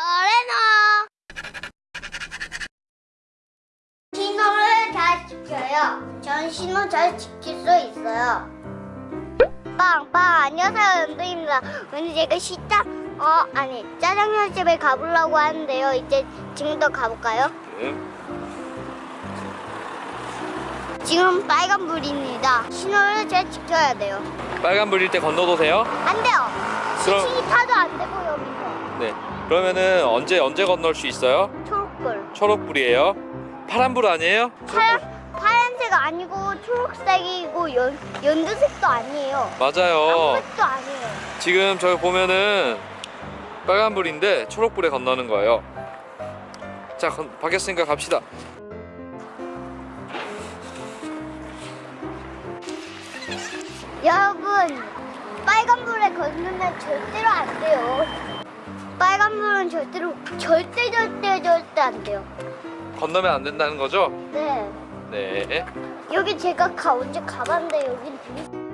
서레너 신호를 잘 지켜요. 전 신호 잘 지킬 수 있어요. 빵빵 안녕하세요 연두입니다. 오늘 제가 시장 어 아니 짜장면 집에 가보려고 하는데요. 이제 지금부터 가볼까요? 네. 지금 빨간불입니다. 신호를 잘 지켜야 돼요. 빨간불일 때 건너도세요. 안 돼요. 그럼- 시신이 타도 안 되고 여기서 네. 그러면은 언제 언제 건널 수 있어요? 초록불. 초록불이에요. 파란불 아니에요? 파란 파란색 아니고 초록색이고 연 연두색도 아니에요. 맞아요. 아무것도 아니에요. 지금 저기 보면은 빨간불인데 초록불에 건너는 거예요. 자, 건, 바뀌었으니까 갑시다. 여러분 빨간불에 건너면 절대로 안 돼요. 빨간불은 절대로 절대 절대 절대 안 돼요. 건너면 안 된다는 거죠? 네. 네. 여기 제가 가 언제 가봤는데 되게